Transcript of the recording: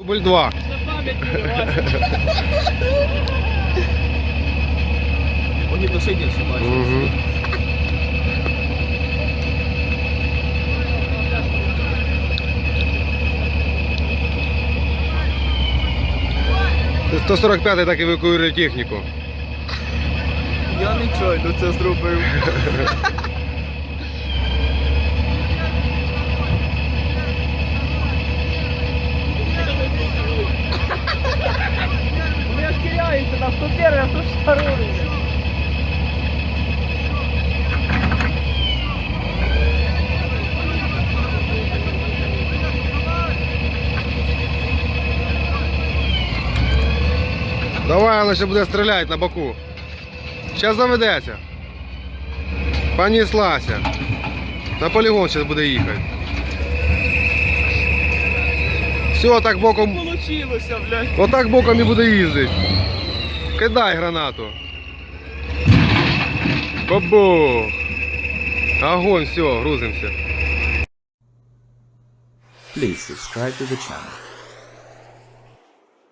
Дубль 2. Огнетушитель, що бачиш. Угу. Це 145 так евакуює техніку. Я нічого це зробив. киляюся на 101, а 102. Давай, вона ще буде стріляти на боку. Зараз заведеться. Понеслася. На полігон зараз буде їхати. Все, так боком. Получилося, блядь. Отак боком і буде їздити. Кидай гранату. Бабух. Огонь, все, грузимося. Please subscribe to the channel.